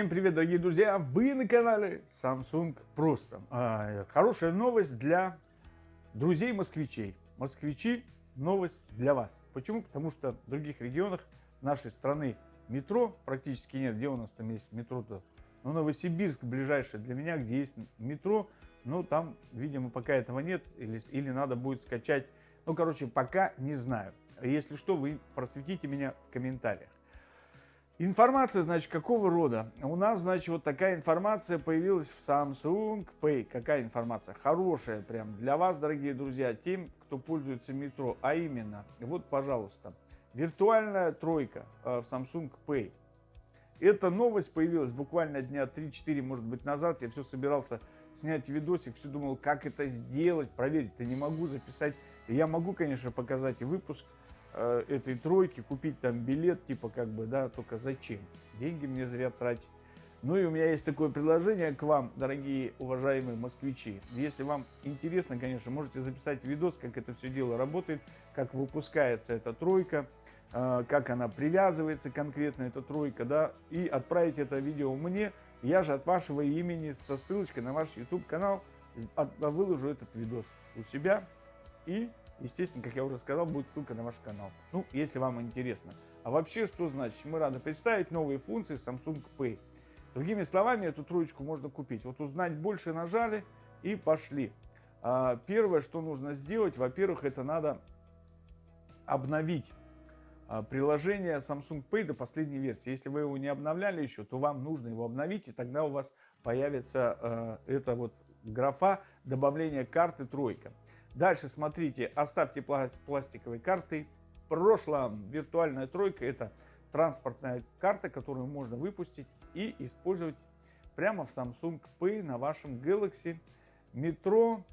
Всем привет, дорогие друзья! Вы на канале Samsung Просто. А, хорошая новость для друзей москвичей. Москвичи, новость для вас. Почему? Потому что в других регионах нашей страны метро практически нет. Где у нас там есть метро-то? Ну, Новосибирск ближайший для меня, где есть метро. Но там, видимо, пока этого нет. Или, или надо будет скачать. Ну, короче, пока не знаю. Если что, вы просветите меня в комментариях. Информация, значит, какого рода? У нас, значит, вот такая информация появилась в Samsung Pay. Какая информация? Хорошая прям для вас, дорогие друзья, тем, кто пользуется метро. А именно, вот, пожалуйста, виртуальная тройка э, в Samsung Pay. Эта новость появилась буквально дня 3-4, может быть, назад. Я все собирался снять видосик, все думал, как это сделать, проверить-то не могу записать. Я могу, конечно, показать и выпуск Э, этой тройки, купить там билет, типа как бы, да, только зачем? Деньги мне зря тратить. Ну и у меня есть такое предложение к вам, дорогие уважаемые москвичи. Если вам интересно, конечно, можете записать видос, как это все дело работает, как выпускается эта тройка, э, как она привязывается конкретно, эта тройка, да, и отправить это видео мне. Я же от вашего имени со ссылочкой на ваш YouTube канал выложу этот видос у себя и Естественно, как я уже сказал, будет ссылка на ваш канал. Ну, если вам интересно. А вообще, что значит? Мы рады представить новые функции Samsung Pay. Другими словами, эту троечку можно купить. Вот узнать больше нажали и пошли. А, первое, что нужно сделать, во-первых, это надо обновить а, приложение Samsung Pay до последней версии. Если вы его не обновляли еще, то вам нужно его обновить, и тогда у вас появится э, эта вот графа добавления карты тройка. Дальше смотрите, оставьте пластиковые карты. В виртуальная тройка это транспортная карта, которую можно выпустить и использовать прямо в Samsung Pay на вашем Galaxy. Метро,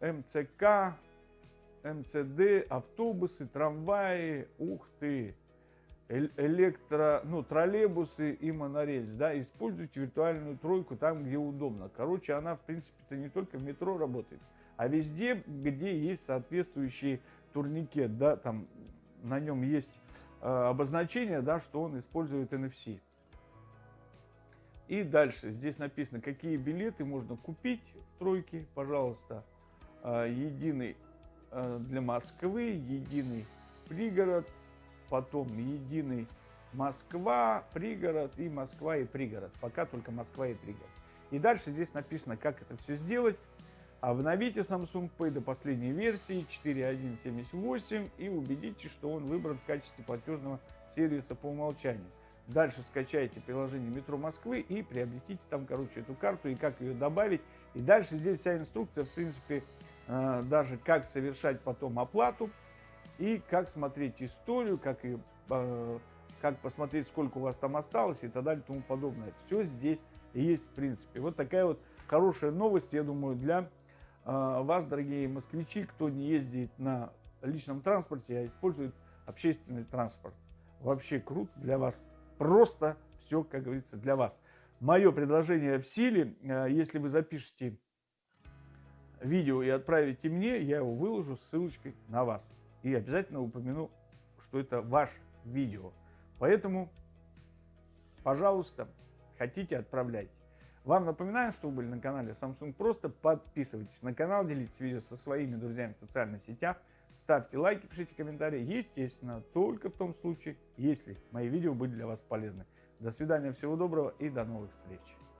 МЦК, МЦД, автобусы, трамваи, ух ты, электро, ну, троллейбусы и монорельс, да, используйте виртуальную тройку там, где удобно. Короче, она, в принципе-то не только в метро работает, а везде, где есть соответствующий турникет, да, там на нем есть э, обозначение, да, что он использует NFC. И дальше здесь написано, какие билеты можно купить в тройке, пожалуйста. Э, единый э, для Москвы, единый пригород, потом единый Москва, пригород и Москва и пригород. Пока только Москва и пригород. И дальше здесь написано, как это все сделать. Обновите Samsung Pay до последней версии 4.1.78 и убедитесь, что он выбран в качестве платежного сервиса по умолчанию. Дальше скачайте приложение Метро Москвы и приобретите там, короче, эту карту и как ее добавить. И дальше здесь вся инструкция, в принципе, э, даже как совершать потом оплату и как смотреть историю, как, и, э, как посмотреть, сколько у вас там осталось и так далее и тому подобное. Все здесь есть, в принципе. Вот такая вот хорошая новость, я думаю, для а, вас, дорогие москвичи, кто не ездит на личном транспорте, а использует общественный транспорт. Вообще круто для вас. Просто все, как говорится, для вас. Мое предложение в силе. А, если вы запишете видео и отправите мне, я его выложу с ссылочкой на вас. И обязательно упомяну, что это ваш видео. Поэтому, пожалуйста, хотите, отправляйте. Вам напоминаю, что вы были на канале Samsung Просто. Подписывайтесь на канал, делитесь видео со своими друзьями в социальных сетях. Ставьте лайки, пишите комментарии. Естественно, только в том случае, если мои видео были для вас полезны. До свидания, всего доброго и до новых встреч.